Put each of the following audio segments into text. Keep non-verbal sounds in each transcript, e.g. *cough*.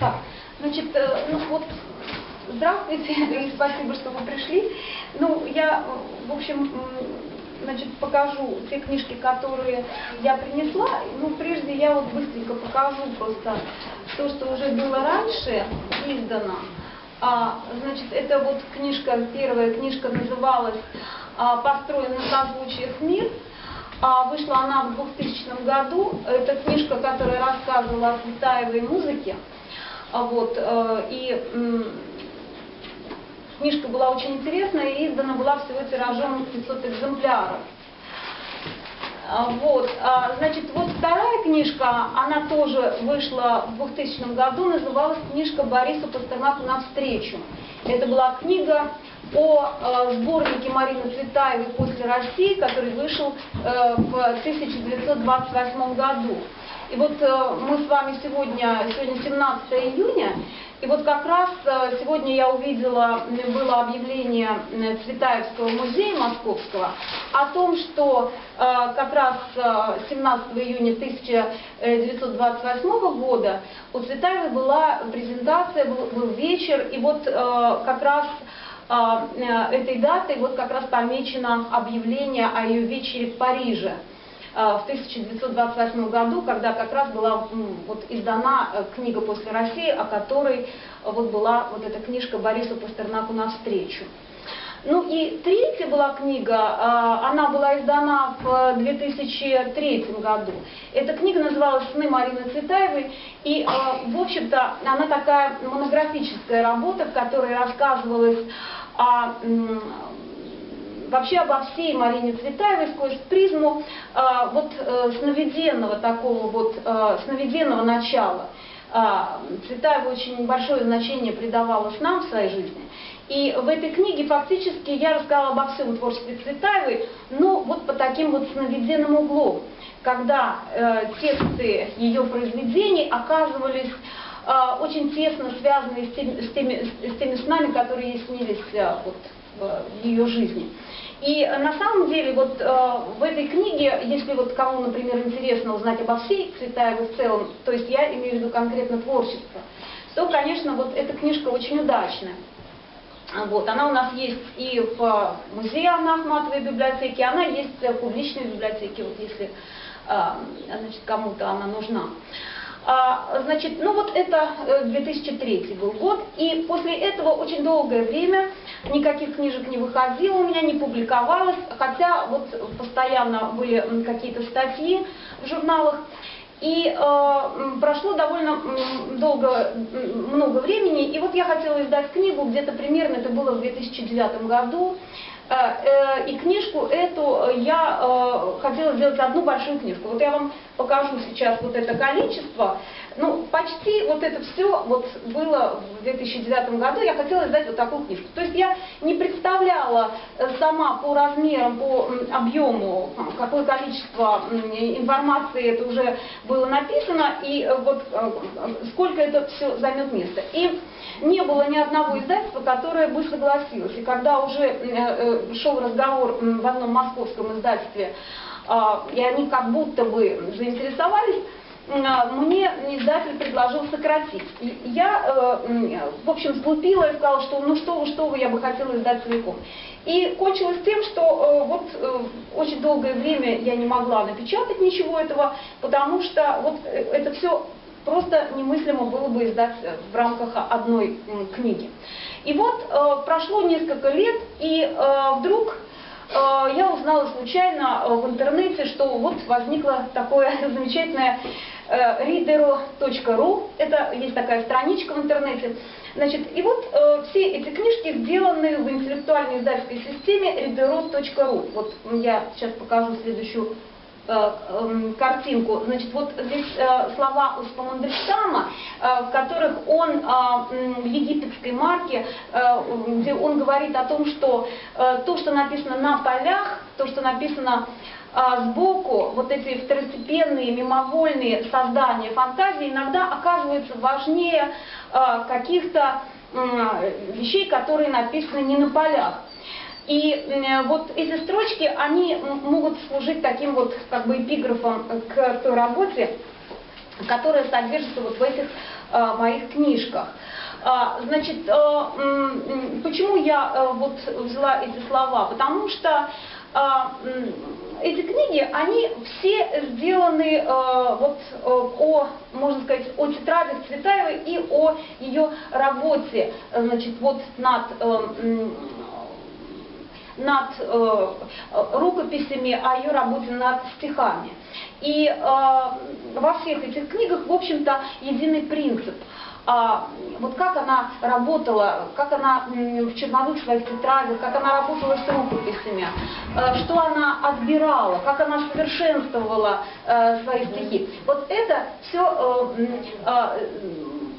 Так, значит, э, ну вот, здравствуйте и *laughs* спасибо, что вы пришли. Ну, я, в общем, значит, покажу те книжки, которые я принесла. Ну, прежде я вот быстренько покажу просто то, что уже было раньше издано. А, значит, это вот книжка, первая книжка называлась а, «Построен на созвучиях мир». А вышла она в 2000 году. Это книжка, которая рассказывала о Цветаевой музыке. А вот, э, и книжка была очень интересная и издана была всего тиражом 500 экземпляров. А, вот, а, значит, вот вторая книжка, она тоже вышла в 2000 году, называлась книжка Бориса Пастернаку «Навстречу». Это была книга о э, сборнике Марины Цветаевой «После России», который вышел э, в 1928 году. И вот э, мы с вами сегодня, сегодня 17 июня, и вот как раз э, сегодня я увидела, было объявление Цветаевского музея московского о том, что э, как раз 17 июня 1928 года у Цветаевой была презентация, был вечер, и вот как раз этой датой вот как раз помечено объявление о ее вечере в Париже. Э, в 1928 году, когда как раз была вот, издана э, книга «После России», о которой вот была вот эта книжка Бориса Пастернаку «Навстречу». Ну и третья была книга, э, она была издана в 2003 году. Эта книга называлась «Сны Марины Цветаевой», и, в общем-то, она такая монографическая работа, в которой рассказывалось о вообще обо всей Марине Цветаевой сквозь призму э, вот э, сновиденного такого вот, э, сновиденного начала. Э, Цветаева очень большое значение придавала нам в своей жизни. И в этой книге фактически я рассказала обо всем творчестве Цветаевой, но вот по таким вот сновиденным углом, когда э, тексты ее произведений оказывались э, очень тесно связаны с теми, с теми, с теми снами, которые ей снились э, вот, в ее жизни. И на самом деле вот э, в этой книге, если вот кому, например, интересно узнать обо всей Цветаевой в целом, то есть я имею в виду конкретно творчество, то, конечно, вот эта книжка очень удачная. Вот, она у нас есть и в музее Анны Ахматовой библиотеке, она есть в публичной библиотеке, вот если э, значит, кому-то она нужна. А, значит, ну вот это 2003 э, был год, и после этого очень долгое время никаких книжек не выходило у меня, не публиковалось, хотя вот постоянно были какие-то статьи в журналах. И э, прошло довольно долго, много времени, и вот я хотела издать книгу, где-то примерно это было в 2009 году, и книжку эту я э, хотела сделать одну большую книжку. Вот я вам покажу сейчас вот это количество. Ну, почти вот это все вот было в 2009 году, я хотела издать вот такую книжку. То есть я не представляла э, сама по размерам, по объему, какое количество информации это уже было написано, и э, вот э, сколько это все займет места. И не было ни одного издательства, которое бы согласилось. И когда уже шел разговор в одном московском издательстве, а, и они как будто бы заинтересовались, мне издатель предложил сократить. Я, э, в общем, сглупила и сказала, что ну что вы, что вы, я бы хотела издать целиком. И кончилось тем, что э, вот э, очень долгое время я не могла напечатать ничего этого, потому что вот это все просто немыслимо было бы издать в рамках одной книги. И вот прошло несколько лет, и вдруг я узнала случайно в интернете, что вот возникло такое *laughs* замечательное readero.ru, это есть такая страничка в интернете. Значит, и вот э, все эти книжки сделаны в интеллектуальной издательской системе readero.ru. Вот я сейчас покажу следующую э, э, картинку. Значит, вот здесь э, слова Успа Мандельштама, э, в которых он э, в египетской марке, э, где он говорит о том, что э, то, что написано на полях, то, что написано а сбоку вот эти второстепенные, мимовольные создания фантазии иногда оказываются важнее а, каких-то вещей, которые написаны не на полях. И вот эти строчки, они могут служить таким вот как бы эпиграфом к той работе, которая содержится вот в этих э, моих книжках. А, значит, э, почему я вот взяла эти слова? Потому что а, эти книги, они все сделаны вот о, можно сказать, о тетрадях Цветаевой и о ее работе, значит, вот над над э, рукописями, о ее работе над стихами. И э, во всех этих книгах, в общем-то, единый принцип. А, вот как она работала, как она в черновых своих тетрадях, как она работала с рукописями, э, что она отбирала, как она совершенствовала э, свои стихи. Вот это все э,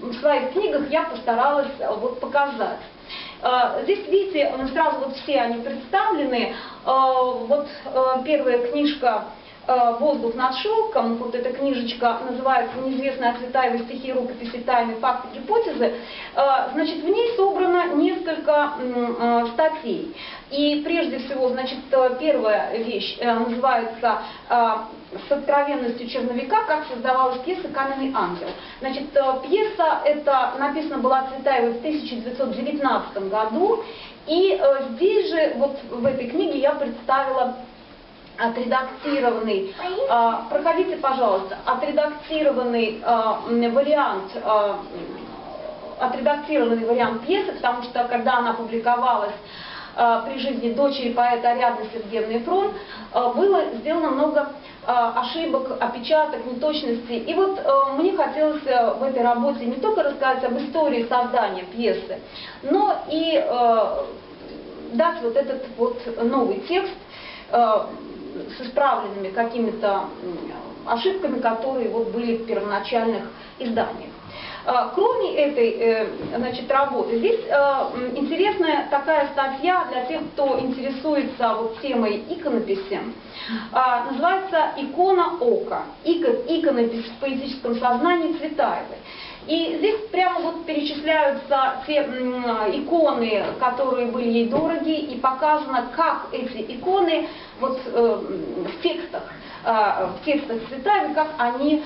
в своих книгах я постаралась вот показать. Здесь, видите, сразу вот все они представлены. Вот первая книжка «Воздух над шелком», вот эта книжечка называется «Неизвестная Цветаева стихи, рукописи, тайны, факты, гипотезы». Значит, в ней собрано несколько статей. И прежде всего, значит, первая вещь называется с откровенностью черновика, как создавалась пьеса «Каменный ангел». Значит, э, пьеса эта написана была Цветаевой в 1919 году, и э, здесь же, вот в этой книге я представила отредактированный, э, проходите, пожалуйста, отредактированный вариант отредактированный вариант пьесы, потому что когда она публиковалась при жизни дочери поэта Ариадны Сергеевны Фрон, было сделано много Э, ошибок, опечаток, неточностей. И вот э, мне хотелось э, в этой работе не только рассказать об истории создания пьесы, но и дать вот этот вот новый текст с исправленными какими-то ошибками, которые вот были в первоначальных изданиях. А, кроме этой э, значит, работы, здесь э, интересная такая статья для тех, кто интересуется вот темой иконописи. А, называется «Икона ока. Иконопись в поэтическом сознании Цветаевой». И здесь прямо вот перечисляются те иконы, которые были ей дороги, и показано, как эти иконы вот э, в текстах, в текстах Цветаевой, как они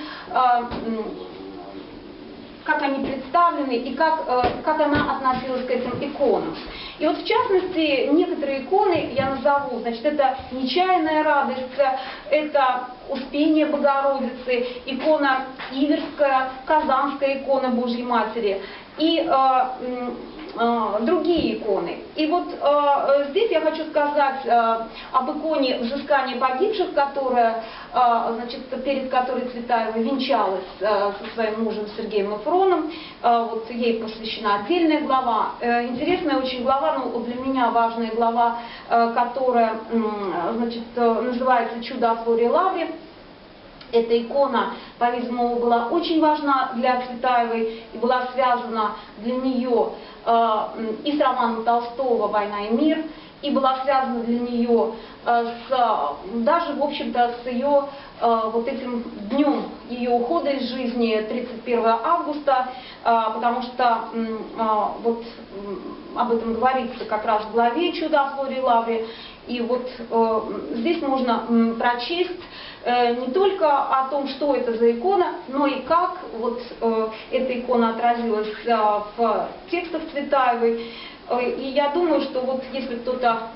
как они представлены и как, э, как она относилась к этим иконам. И вот в частности, некоторые иконы я назову, значит, это «Нечаянная радость», это «Успение Богородицы», икона Иверская, Казанская икона Божьей Матери. И э, Э, другие иконы. И вот э, здесь я хочу сказать э, об иконе взыскания погибших, которая, значит, перед которой Цветаева венчалась со своим мужем Сергеем Мафроном. Вот ей посвящена отдельная глава. Интересная очень глава, но для меня важная глава, которая значит, называется «Чудо о Флоре Лавре». Эта икона, по-видимому, была очень важна для Цветаевой и была связана для нее э, и с романом Толстого «Война и мир», и была связана для нее э, с, даже, в общем-то, с ее э, вот этим днем ее ухода из жизни, 31 августа, потому что вот об этом говорится как раз в главе «Чудо о Флоре Лавре», и вот здесь можно прочесть Э, не только о том, что это за икона, но и как вот э, эта икона отразилась э, в текстах Цветаевой. И я думаю, что вот если кто-то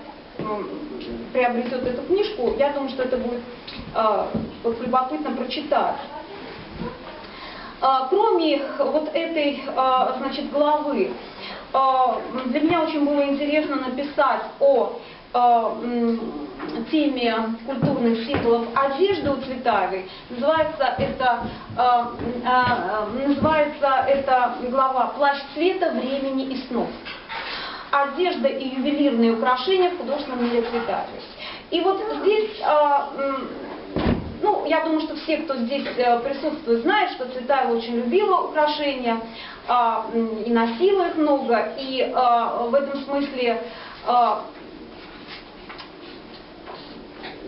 приобретет эту книжку, я думаю, что это будет вот, любопытно прочитать. Кроме вот этой значит, главы, для меня очень было интересно написать о теме культурных символов одежды у Цветаевой. Называется это, э, э, называется эта глава «Плащ цвета, времени и снов». Одежда и ювелирные украшения в художественном мире Цветаевой. И вот здесь, э, ну, я думаю, что все, кто здесь присутствует, знают, что Цветаева очень любила украшения и носила их много. И в этом смысле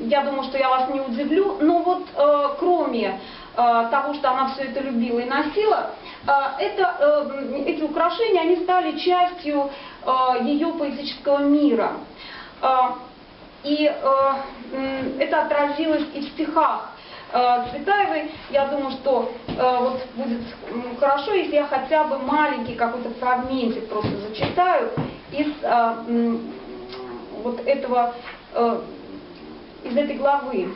я думаю, что я вас не удивлю, но вот э, кроме э, того, что она все это любила и носила, э, это, э, эти украшения, они стали частью ее поэтического мира. И это отразилось и в стихах Цветаевой, я думаю, что вот будет хорошо, если я хотя бы маленький какой-то фрагментик просто зачитаю из вот этого, из этой главы.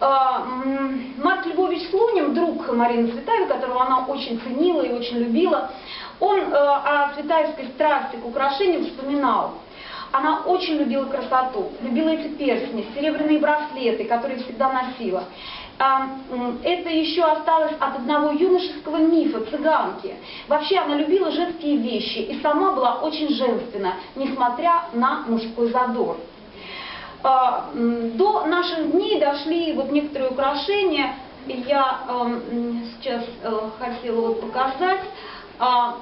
Марк Львович Слунин, друг Марины Цветаевой, которого она очень ценила и очень любила, он о цветаевской страсти к украшениям вспоминал – она очень любила красоту, любила эти перстни, серебряные браслеты, которые всегда носила. А, это еще осталось от одного юношеского мифа, цыганки. Вообще она любила женские вещи и сама была очень женственна, несмотря на мужской задор. А, до наших дней дошли вот некоторые украшения, я сейчас э, хотела вот показать. А,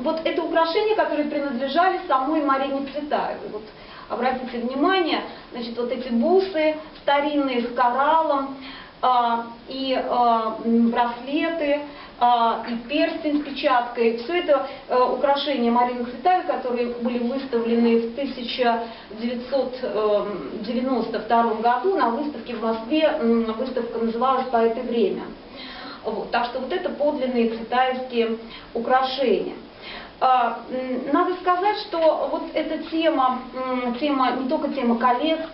вот это украшения, которые принадлежали самой Марине Цветаевой. Вот обратите внимание, значит, вот эти бусы старинные с кораллом, а, и а, браслеты, и перстень с печаткой. Все это а, украшения Марины Цветаевой, которые были выставлены в 1992 эм, году на выставке в Москве. Выставка называлась «По это время». Вот, так что вот это подлинные цветаевские украшения. А, надо сказать, что вот эта тема, тема не только тема коллег, а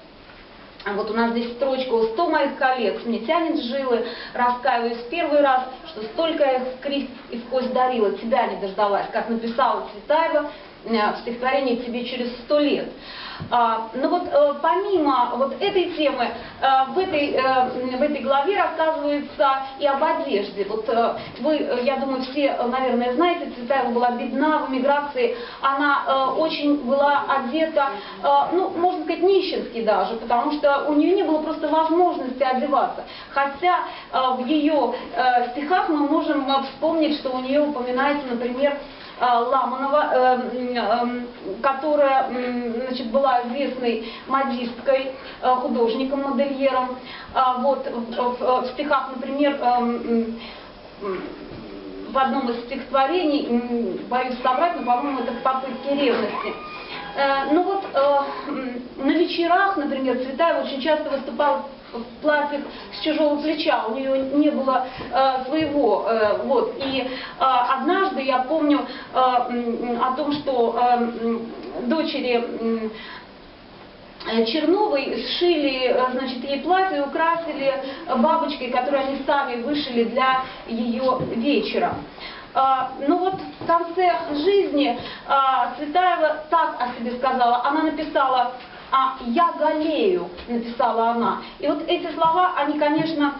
вот у нас здесь строчка «100 моих коллег, мне тянет жилы, раскаиваюсь первый раз, что столько их в крест и в кость дарила, тебя не дождалась», как написала Цветаева в стихотворении «Тебе через сто лет». А, но вот э, помимо вот этой темы, э, в этой, э, в этой главе рассказывается и об одежде. Вот вы, я думаю, все, наверное, знаете, Цветаева была бедна в эмиграции, она очень была одета, ну, можно сказать, нищенски даже, потому что у нее не было просто возможности одеваться. Хотя в ее стихах мы можем вспомнить, что у нее упоминается, например, Э, Ламанова, э, э, которая значит, была известной модисткой, художником-модельером. А вот, в стихах, например, в одном из стихотворений, боюсь соврать, но, по-моему, это в попытке ревности. Ну вот на вечерах, например, Цветаева очень часто выступала в платьях с чужого плеча, у нее не было э, своего. Э, вот. И э, однажды я помню э, о том, что э, дочери э, Черновой сшили, э, значит, ей платье, украсили бабочкой, которую они сами вышили для ее вечера. А, ну вот в конце жизни Цветаева так о себе сказала. Она написала а «я голею», написала она. И вот эти слова, они, конечно,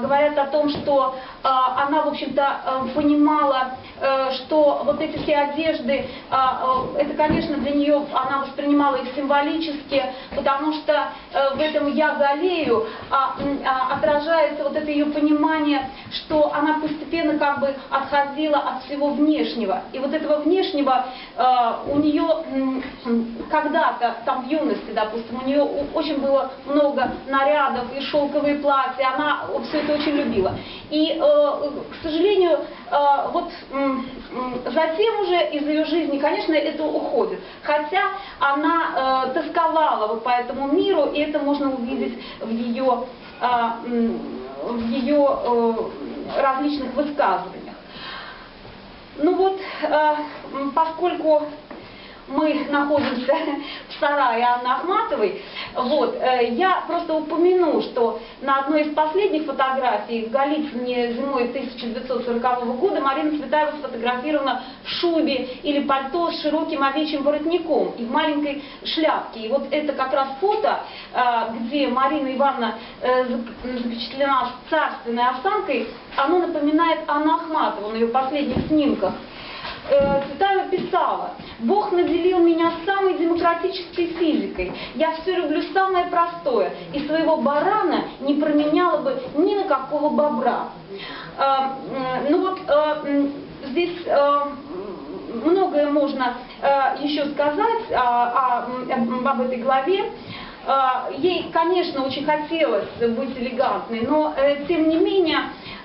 говорят о том, что а, она, в общем-то, а, понимала, а, что вот эти все одежды, а, а, это, конечно, для нее, она воспринимала их символически, потому что а, в этом «я голею» а, а, отражается вот это ее понимание, что она постепенно как бы отходила от всего внешнего. И вот этого внешнего а, у нее когда-то, там в юности, допустим, у нее очень было много нарядов и шелковые платья, она все это очень любила. И, э, к сожалению, э, вот затем уже из ее жизни, конечно, это уходит. Хотя она э, тосковала вот по этому миру, и это можно увидеть в ее, в ее различных высказываниях. Ну вот, поскольку мы находимся сарае Анны Ахматовой. Вот, э, я просто упомяну, что на одной из последних фотографий в Голицыне зимой 1940 года Марина Цветаева сфотографирована в шубе или пальто с широким овечьим воротником и в маленькой шляпке. И вот это как раз фото, э, где Марина Ивановна э, запечатлена с царственной осанкой, оно напоминает Анну Ахматову на ее последних снимках. Цветаева писала, Бог наделил меня самой демократической физикой. Я все люблю самое простое. И своего барана не променяла бы ни на какого бобра. А, ну вот а, здесь а, многое можно еще сказать об этой главе. Ей, конечно, очень хотелось быть элегантной, но тем не менее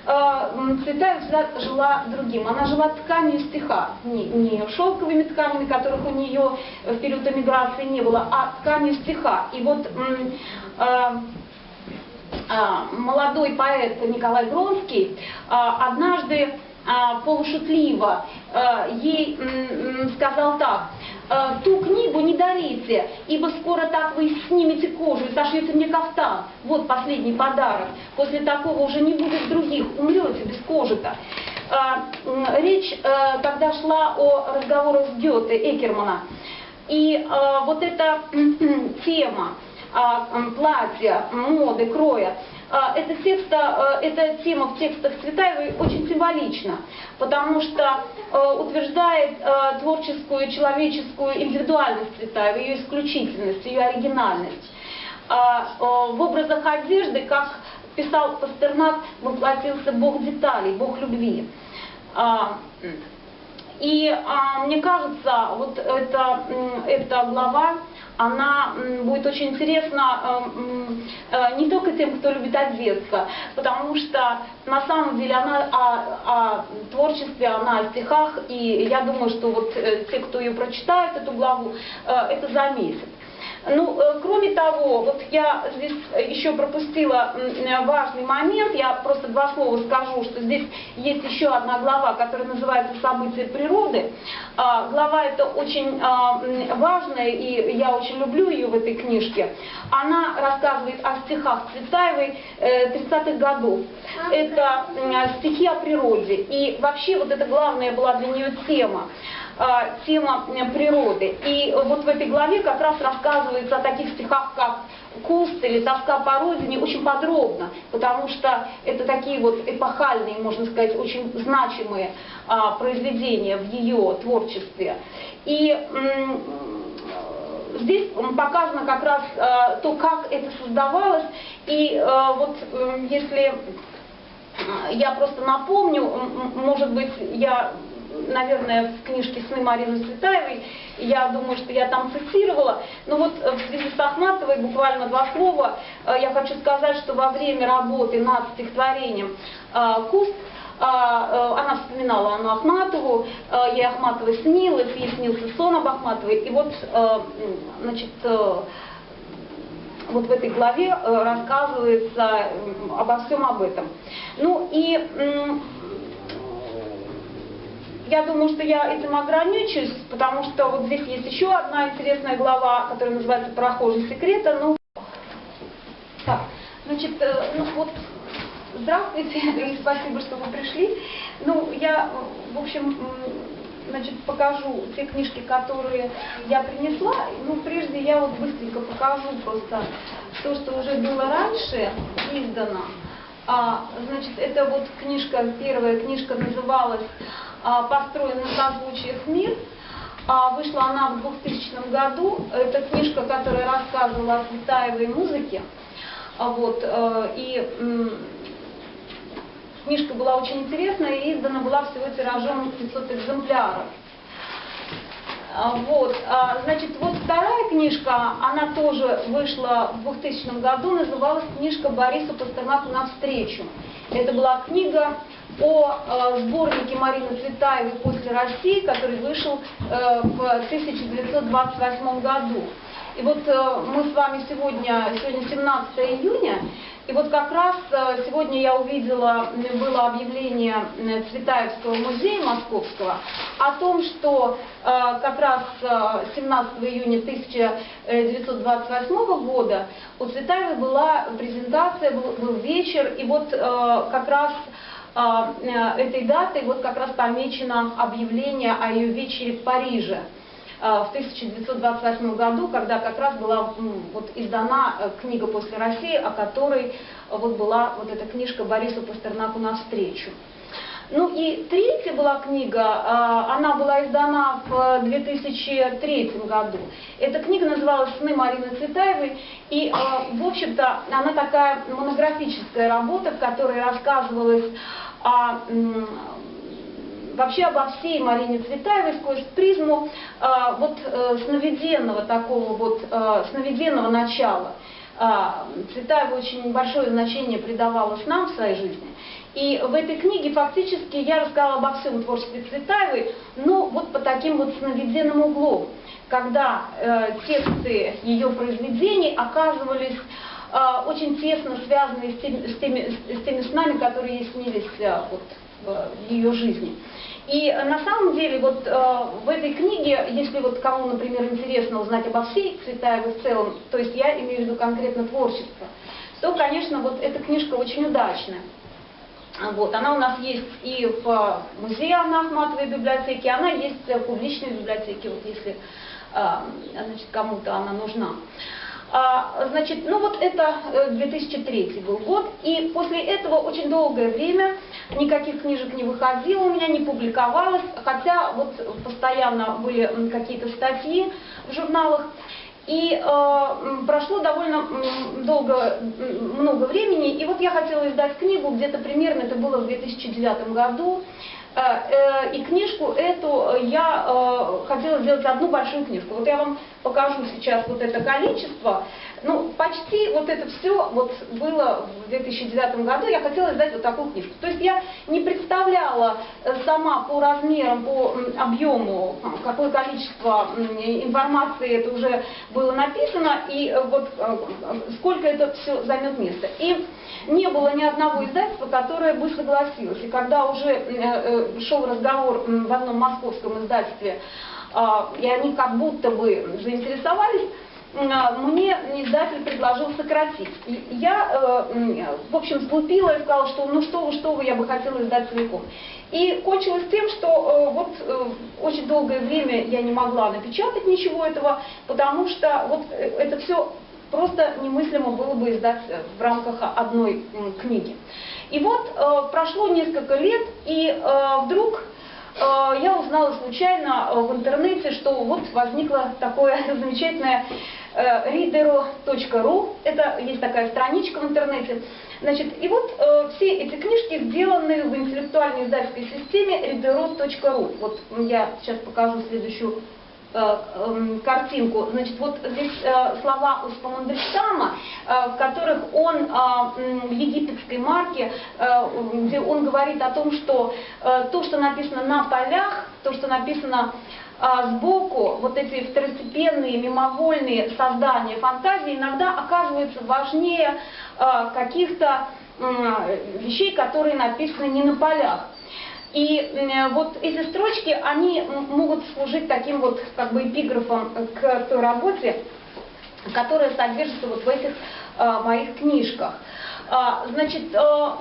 Цветаева всегда жила другим. Она жила тканью стиха, не, не шелковыми тканями, которых у нее в период эмиграции не было, а тканью стиха. И вот а, а, молодой поэт Николай Гронский а, однажды а, полушутливо а, ей сказал так, «А, ту книгу не дарите, ибо скоро так вы снимете кожу и сошьете мне кафтан. Вот последний подарок. После такого уже не будет других, умрете без кожи-то. М, Речь э, тогда шла о разговорах с Гёте, Экермана. И э, вот эта *clears throat* тема а, платья, моды, кроя, эта, текста, эта тема в текстах Цветаевой очень символична, потому что э, утверждает э, творческую человеческую индивидуальность Цветаевой, ее исключительность, ее оригинальность. А, В образах одежды, как писал Пастернак, воплотился Бог деталей, Бог любви. А, И а, мне кажется, вот эта, эта глава, она будет очень интересна э, м, э, не только тем, кто любит одеться, потому что на самом деле она о, о творчестве, она о стихах, и я думаю, что вот э, те, кто ее прочитает, эту главу, э, это заметят. Ну, э, кроме того, вот я здесь еще пропустила э, важный момент, я просто два слова скажу, что здесь есть еще одна глава, которая называется «События природы». А, Глава эта очень а, важная, и я очень люблю ее в этой книжке. Она рассказывает о стихах Цветаевой э, 30-х годов. Это стихи о природе. И вообще вот это главная была для нее тема а, тема э, природы. И вот в этой главе как раз рассказывается о таких стихах, как «Куст» или «Тоска по родине» очень подробно, потому что это такие вот эпохальные, можно сказать, очень значимые а, произведения в ее творчестве. И здесь показано как раз а, то, как это создавалось. И а, вот м, если я просто напомню, может быть, я наверное, в книжке «Сны» Марины Цветаевой, я думаю, что я там цитировала. Но вот э, в связи с Ахматовой буквально два слова. Э, Я хочу сказать, что во время работы над стихотворением э, «Куст» она вспоминала Анну Ахматову, ей Ахматовой снилась, ей снился сон об Ахматовой. И вот, значит, вот в этой главе рассказывается обо всем об этом. Ну и я думаю, что я этим ограничусь, потому что вот здесь есть еще одна интересная глава, которая называется «Прохожий секрета». Ну, так, значит, э, ну вот, здравствуйте *laughs* и спасибо, что вы пришли. Ну, я, в общем, значит, покажу те книжки, которые я принесла. Ну, прежде я вот быстренько покажу просто то, что уже было раньше издано. А, значит, это вот книжка, первая книжка называлась построен на созвучиях мир. А, вышла она в 2000 году. Это книжка, которая рассказывала о Цветаевой музыке. А, вот, э, и книжка была очень интересная и издана была всего тиражом 500 экземпляров. Вот, значит, вот вторая книжка, она тоже вышла в 2000 году, называлась книжка Борису Пастернаку «Навстречу». Это была книга о э, сборнике Марины Цветаевой «После России», который вышел э, в 1928 году. И вот э, мы с вами сегодня, сегодня 17 июня, и вот как раз сегодня я увидела, было объявление Цветаевского музея московского о том, что как раз 17 июня 1928 года у Цветаевой была презентация, был, был вечер, и вот как раз этой датой вот как раз помечено объявление о ее вечере в Париже а, в 1928 году, когда как раз была вот издана э, книга «После России», о которой вот была вот эта книжка Борису Пастернаку «Навстречу». Ну и третья была книга, а, она была издана в 2003 году. Эта книга называлась «Сны Марины Цветаевой», и, в общем-то, она такая монографическая работа, в которой рассказывалось а вообще обо всей Марине Цветаевой сквозь призму а, вот а, сновиденного такого вот а, сновиденного начала. А, Цветаева очень большое значение придавала снам в своей жизни. И в этой книге фактически я рассказала обо всем творчестве Цветаевой, но вот по таким вот сновиденным углом, когда э, тексты ее произведений оказывались э, очень тесно связаны с теми, с, теми, с теми снами, которые ей снились э, вот, в ее жизни. И на самом деле вот э, в этой книге, если вот кому, например, интересно узнать обо всей Цветаевой в целом, то есть я имею в виду конкретно творчество, то, конечно, вот эта книжка очень удачная. Вот, она у нас есть и в музее Анны Ахматовой библиотеке, она есть в публичной библиотеке, вот если а, значит, кому-то она нужна. А, значит, ну вот это 2003 э, был год, и после этого очень долгое время никаких книжек не выходило у меня, не публиковалось, хотя вот постоянно были какие-то статьи в журналах. И э, прошло довольно долго, много времени, и вот я хотела издать книгу, где-то примерно это было в 2009 году, и книжку эту я э, хотела сделать одну большую книжку. Вот я вам покажу сейчас вот это количество. Ну, почти вот это все вот было в 2009 году, я хотела издать вот такую книжку. То есть я не представляла э, сама по размерам, по объему, какое количество информации это уже было написано, и э, вот э, сколько это все займет место. И не было ни одного издательства, которое бы согласилось. И когда уже шел разговор в одном московском издательстве, а, и они как будто бы заинтересовались, мне издатель предложил сократить. Я, э, в общем, сглупила и сказала, что ну что вы, что вы, я бы хотела издать целиком. И кончилось тем, что э, вот э, очень долгое время я не могла напечатать ничего этого, потому что вот это все просто немыслимо было бы издать в рамках одной книги. И вот прошло несколько лет, и вдруг я узнала случайно в интернете, что вот возникло такое *laughs* замечательное readero.ru, это есть такая страничка в интернете. Значит, и вот э, все эти книжки сделаны в интеллектуальной издательской системе readero.ru. Вот я сейчас покажу следующую э, э, картинку. Значит, вот здесь э, слова Успа Мандельштама, э, в которых он э, в египетской марке, э, где он говорит о том, что э, то, что написано на полях, то, что написано а сбоку вот эти второстепенные, мимовольные создания фантазии иногда оказываются важнее а, каких-то вещей, которые написаны не на полях. И вот эти строчки, они могут служить таким вот как бы эпиграфом к той работе, которая содержится вот в этих а, моих книжках. А, значит, а,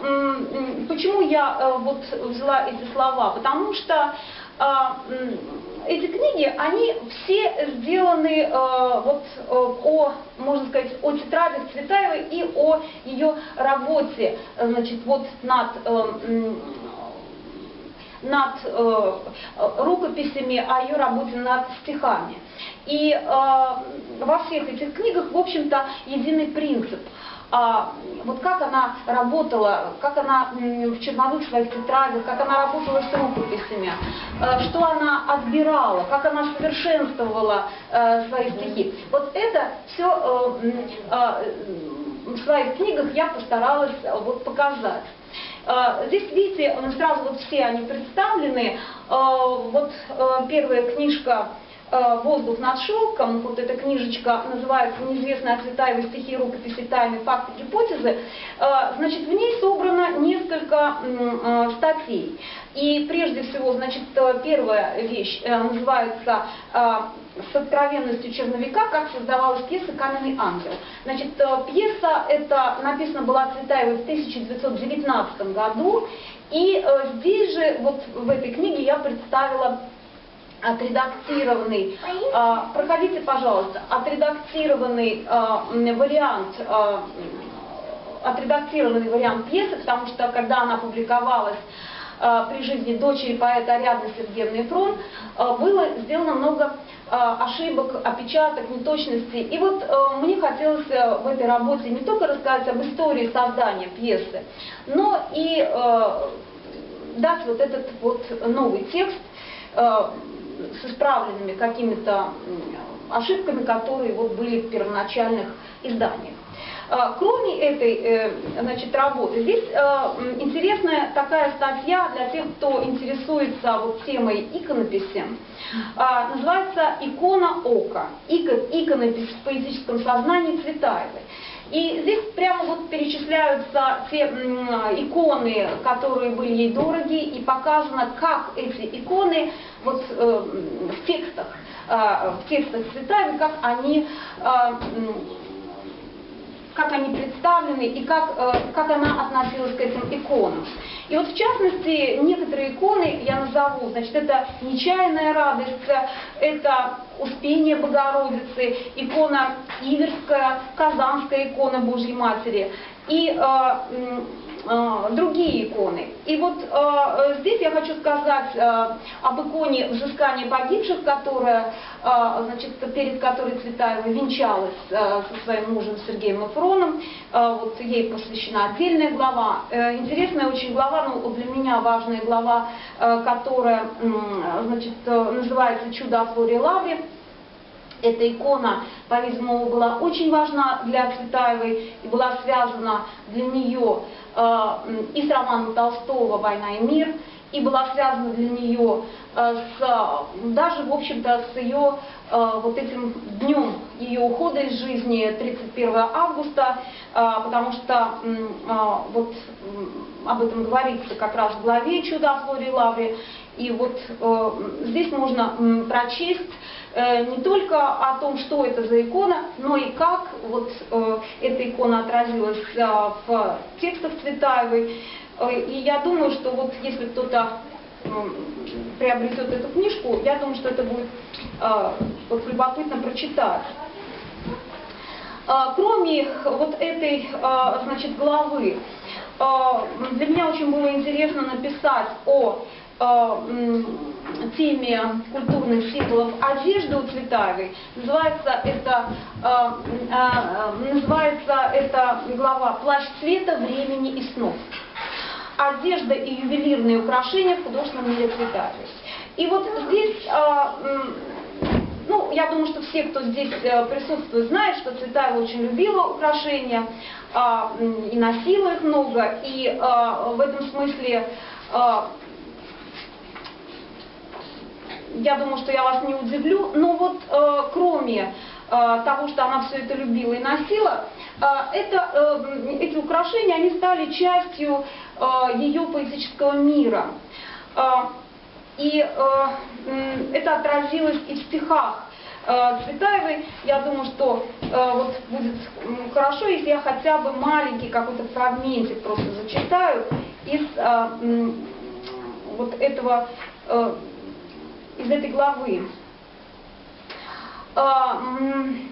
почему я а, вот взяла эти слова? Потому что а, эти книги, они все сделаны э, вот э, о, можно сказать, о тетрадях Цветаевой и о ее работе, значит, вот над над э, рукописями, о ее работе над стихами. И э, во всех этих книгах, в общем-то, единый принцип – а, вот как она работала, как она в черновых своих тетрадях, как она работала с рукописями, э, что она отбирала, как она совершенствовала э, свои стихи. Вот это все э, в своих книгах я постаралась вот показать. Здесь, видите, сразу вот все они представлены. Вот первая книжка «Воздух над шелком», вот эта книжечка называется «Неизвестные от Цветаевой стихи, рукописи, тайны, факты, гипотезы», э, значит, в ней собрано несколько э, статей. И прежде всего, значит, первая вещь называется с откровенностью черновика, как создавалась пьеса «Каменный ангел». Значит, пьеса эта написана была Цветаевой в 1919 году, и здесь же, вот в этой книге я представила отредактированный, а, проходите, пожалуйста, отредактированный а, вариант, а, отредактированный вариант пьесы, потому что когда она публиковалась при жизни дочери поэта Ариадны Сергеевны Фрон, было сделано много ошибок, опечаток, неточностей. И вот мне хотелось в этой работе не только рассказать об истории создания пьесы, но и дать вот этот вот новый текст, с исправленными какими-то ошибками, которые вот были в первоначальных изданиях. А, кроме этой э, значит, работы, здесь э, интересная такая статья для тех, кто интересуется вот темой иконописи. А, называется «Икона ока. Иконопись в поэтическом сознании Цветаевой». И здесь прямо вот перечисляются те иконы, которые были ей дороги, и показано, как эти иконы вот э, в текстах, э, в текстах Цветаевой, как они э, как они представлены и как, э, как она относилась к этим иконам. И вот в частности, некоторые иконы я назову, значит, это «Нечаянная радость», это «Успение Богородицы», икона Иверская, Казанская икона Божьей Матери. И э, другие иконы. И вот э, здесь я хочу сказать э, об иконе взыскания погибших, которая, значит, перед которой Цветаева венчалась со своим мужем Сергеем Мафроном. Вот ей посвящена отдельная глава. Интересная очень глава, ну для меня важная глава, которая значит, называется «Чудо о Флоре Лавре». Эта икона, по-видимому, была очень важна для Цветаевой и была связана для нее э, и с романом Толстого «Война и мир», и была связана для нее э, с, даже, в общем-то, с ее э, вот этим днем ее ухода из жизни, 31 августа, потому что вот об этом говорится как раз в главе «Чудо о Флоре Лавре», и вот здесь можно прочесть Э, не только о том, что это за икона, но и как вот э, эта икона отразилась э, в текстах Цветаевой. И я думаю, что вот если кто-то приобретет эту книжку, я думаю, что это будет вот, любопытно прочитать. Кроме вот этой значит, главы, для меня очень было интересно написать о теме культурных символов одежды у Цветаевой. Называется это, э, э, называется эта глава «Плащ цвета, времени и снов». Одежда и ювелирные украшения в художественном мире Цветаевой. И вот здесь, э, ну, я думаю, что все, кто здесь присутствует, знают, что Цветаева очень любила украшения и носила их много. И в этом смысле я думаю, что я вас не удивлю, но вот э, кроме э, того, что она все это любила и носила, э, это, э, эти украшения, они стали частью э, ее поэтического мира. Э, и э, это отразилось и в стихах э, Цветаевой. Я думаю, что э, вот будет хорошо, если я хотя бы маленький какой-то фрагментик просто зачитаю из э, вот этого э, из этой главы. А,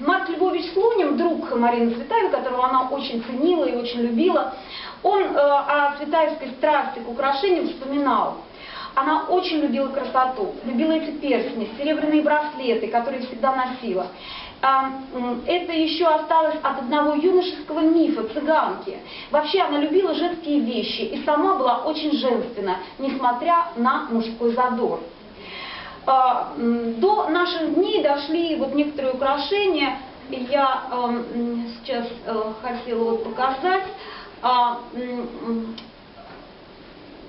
Марк Львович Слонин, друг Марины Цветаевой, которого она очень ценила и очень любила, он э, о цветаевской страсти к украшениям вспоминал. Она очень любила красоту, любила эти перстни, серебряные браслеты, которые всегда носила. А, это еще осталось от одного юношеского мифа, цыганки. Вообще она любила женские вещи и сама была очень женственна, несмотря на мужской задор. А, до наших дней дошли вот некоторые украшения, я эм, сейчас э, хотела вот показать. А,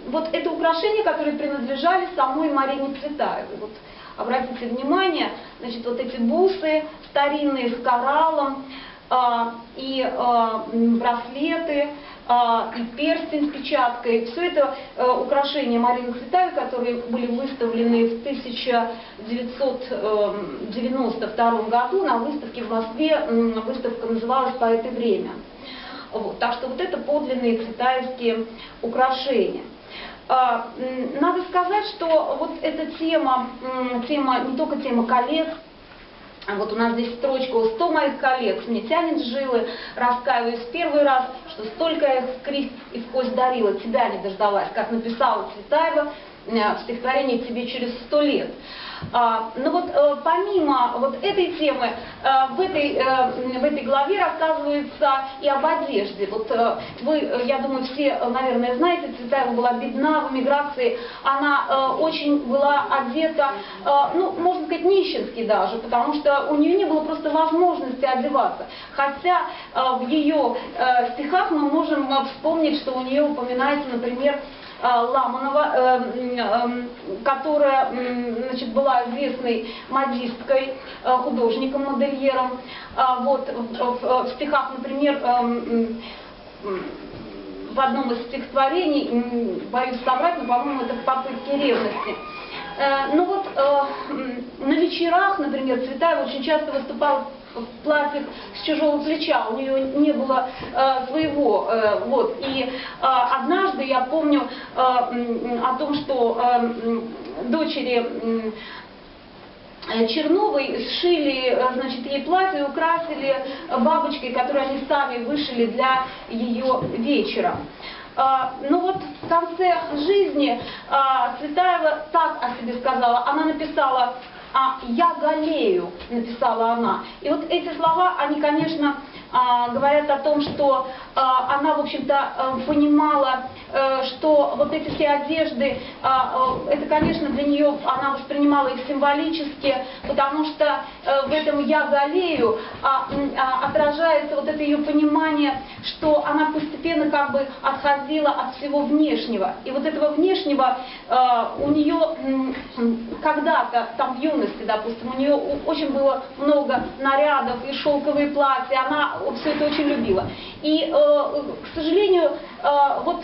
вот это украшения, которые принадлежали самой Марине Цветаевой. Вот обратите внимание, значит, вот эти бусы старинные с кораллом а, и браслеты, а, и перстень с печаткой. Все это э, украшения Марины Цветаевой, которые были выставлены в 1992 эм, году на выставке в Москве. Выставка называлась «По это время». Вот. Так что вот это подлинные цветаевские украшения. А, надо сказать, что вот эта тема, тема не только тема колец, а вот у нас здесь строчка у 100 моих коллег, мне тянет жилы, раскаиваюсь первый раз, что столько их в крест и в кость дарила, тебя не дождалась, как написала Цветаева в стихотворении «Тебе через сто лет». А, но вот э, помимо вот этой темы, э, в этой, э, в этой главе рассказывается и об одежде. Вот вы, я думаю, все, наверное, знаете, Цветаева была бедна в эмиграции, она очень была одета, ну, можно сказать, нищенски даже, потому что у нее не было просто возможности одеваться. Хотя в ее стихах мы можем вспомнить, что у нее упоминается, например, Э, Ламанова, э, э, которая значит, была известной модисткой, художником-модельером. А вот, в стихах, например, в одном из стихотворений, боюсь соврать, но, по-моему, это в попытке ревности. Ну вот на вечерах, например, Цветаева очень часто выступала в платьях с чужого плеча, у нее не было э, своего. Э, вот. И э, однажды я помню э, о том, что э, дочери э, Черновой сшили, э, значит, ей платье, украсили бабочкой, которую они сами вышили для ее вечера. А, ну вот в конце жизни Цветаева так о себе сказала. Она написала а «я галею», написала она. И вот эти слова, они, конечно, говорят о том, что а, она, в общем-то, а, понимала, э, что вот эти все одежды, это, конечно, для нее, она воспринимала их символически, потому что э, в этом «я галею» отражается вот это ее понимание, что она постепенно как бы отходила от всего внешнего. И вот этого внешнего у нее когда-то, там в юности, допустим, у нее очень было много нарядов и шелковые платья, она все это очень любила. И, э, к сожалению, э, вот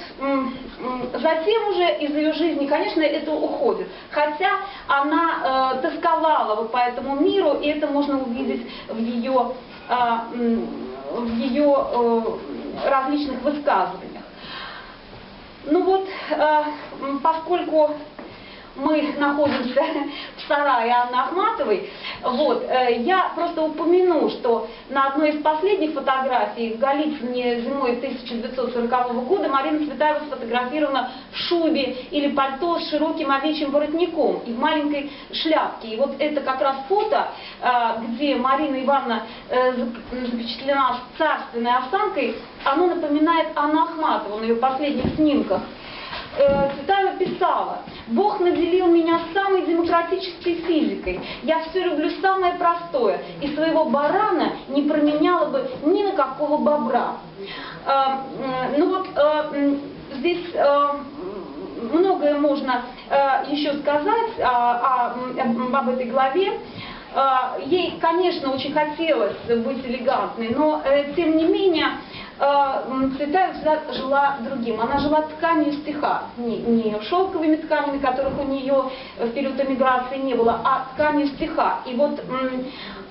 затем уже из ее жизни, конечно, это уходит. Хотя она э, тосковала вот по этому миру, и это можно увидеть в ее, в ее различных высказываниях. Ну вот, поскольку мы находимся в *laughs* сарае Анны Ахматовой, вот, э, я просто упомяну, что на одной из последних фотографий в Голицыне зимой 1940 года Марина Цветаева сфотографирована в шубе или пальто с широким овечьим воротником и в маленькой шляпке. И вот это как раз фото, э, где Марина Ивановна э, запечатлена с царственной осанкой, оно напоминает Анну Ахматову на ее последних снимках. Цветаева писала, Бог наделил меня самой демократической физикой. Я все люблю самое простое. И своего барана не променяла бы ни на какого бобра. Ну вот здесь многое можно еще сказать об этой главе. Ей, конечно, очень хотелось быть элегантной, но тем не менее а, Цветаева всегда жила другим. Она жила тканью стиха, не, не шелковыми тканями, которых у нее в период эмиграции не было, а тканью стиха. И вот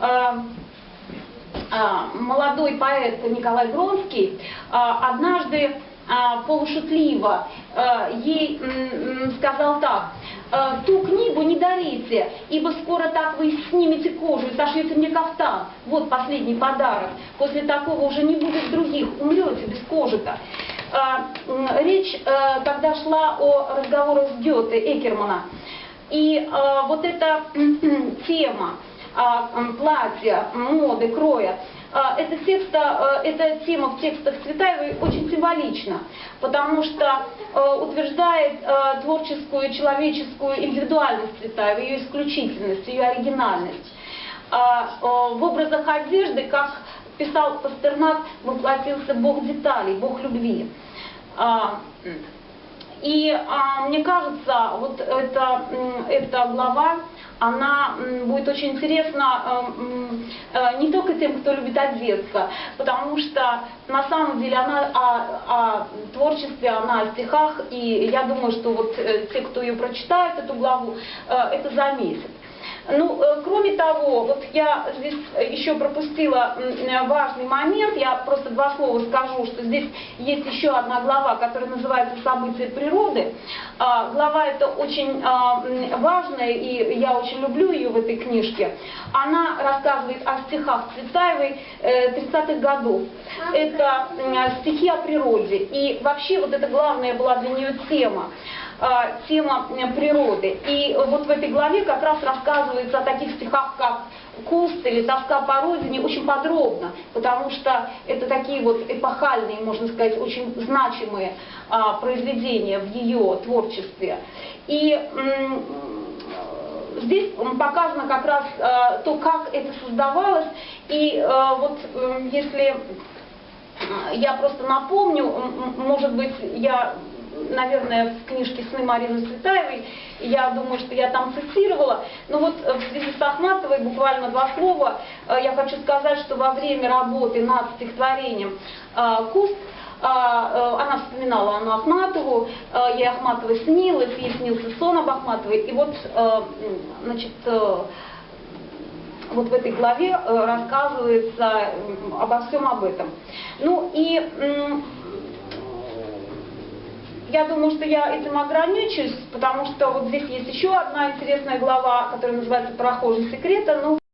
а, а, молодой поэт Николай Гронский однажды полушутливо ей сказал так, «Э, ту книгу не дарите, ибо скоро так вы снимете кожу и сошьете мне кафтан. Вот последний подарок. После такого уже не будет других, умрете без кожи-то. Э, речь э, тогда шла о разговорах с Гёте, Экермана. И вот эта *clears throat* тема платья, моды, кроя, эта, текста, эта тема в текстах Цветаевой очень символична, потому что утверждает творческую, человеческую индивидуальность Цветаевой, ее исключительность, ее оригинальность. В образах одежды, как писал Пастернак, воплотился Бог деталей, Бог любви. И мне кажется, вот эта, эта глава, она будет очень интересна э, э, не только тем, кто любит одеться, потому что на самом деле она о, о творчестве, она о стихах, и я думаю, что вот э, те, кто ее прочитает, эту главу, это заметят. Ну, э, кроме того, вот я здесь еще пропустила э, важный момент, я просто два слова скажу, что здесь есть еще одна глава, которая называется «События природы». А, Глава эта очень а, важная, и я очень люблю ее в этой книжке. Она рассказывает о стихах Цветаевой э, 30-х годов. Это стихи о природе. И вообще вот это главная была для нее тема а, тема э, природы. И вот в этой главе как раз рассказывается о таких стихах, как «Куст» или «Тоска по родине» очень подробно, потому что это такие вот эпохальные, можно сказать, очень значимые а, произведения в ее творчестве. И здесь показано как раз а, то, как это создавалось, и а, вот если я просто напомню, может быть, я наверное, в книжке «Сны» Марины Цветаевой, я думаю, что я там цитировала. Но вот э, в связи с Ахматовой буквально два слова. Э, Я хочу сказать, что во время работы над стихотворением э, «Куст» она вспоминала Анну Ахматову, ей Ахматова снилась, ей снился сон об Ахматовой. И вот, значит, вот в этой главе рассказывается обо всем об этом. Ну и я думаю, что я этим ограничусь, потому что вот здесь есть еще одна интересная глава, которая называется «Прохожий секрета». Ну,